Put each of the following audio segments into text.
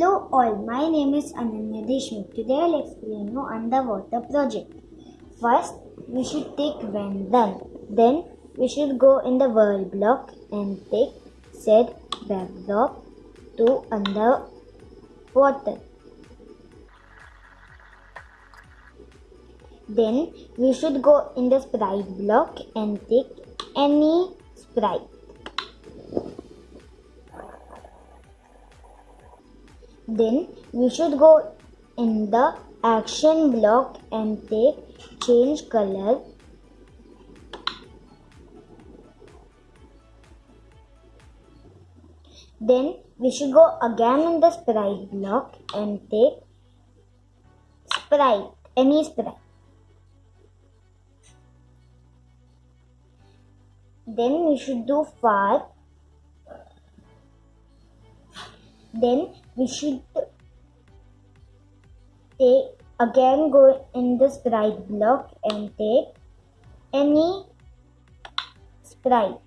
Hello all, my name is Ananya Deshmukh. Today I'll explain you underwater project. First, we should take when done. Then we should go in the world block and take said backdrop to underwater. Then we should go in the sprite block and take any sprite. Then we should go in the action block and take change color. Then we should go again in the sprite block and take sprite, any sprite. Then we should do far. Then we should take again go in the sprite block and take any sprite.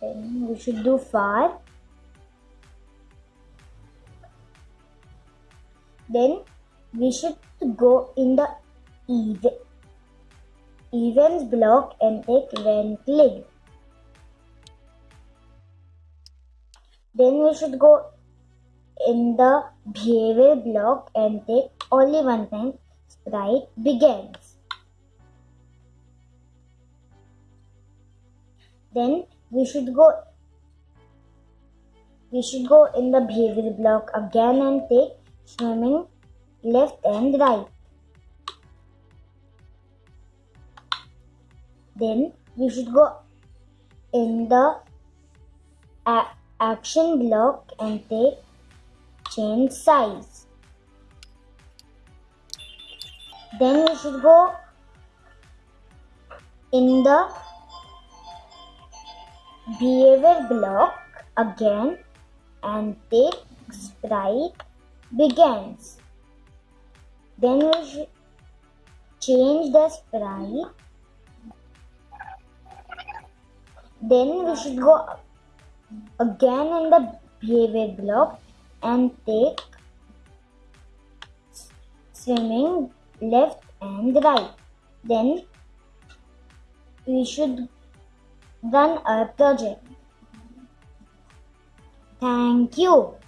Then we should do far. Then we should go in the ev- events block and take when clicked. Then we should go in the behavior block and take only one time sprite begins. Then we should go we should go in the behavior block again and take swimming left and right. Then we should go in the a- action block and take change size. Then we should go in the behavior block again and take sprite begins. Then we should change the sprite. Then we should go again in the behavior block and take swimming left and right. Then we should run our project. Thank you.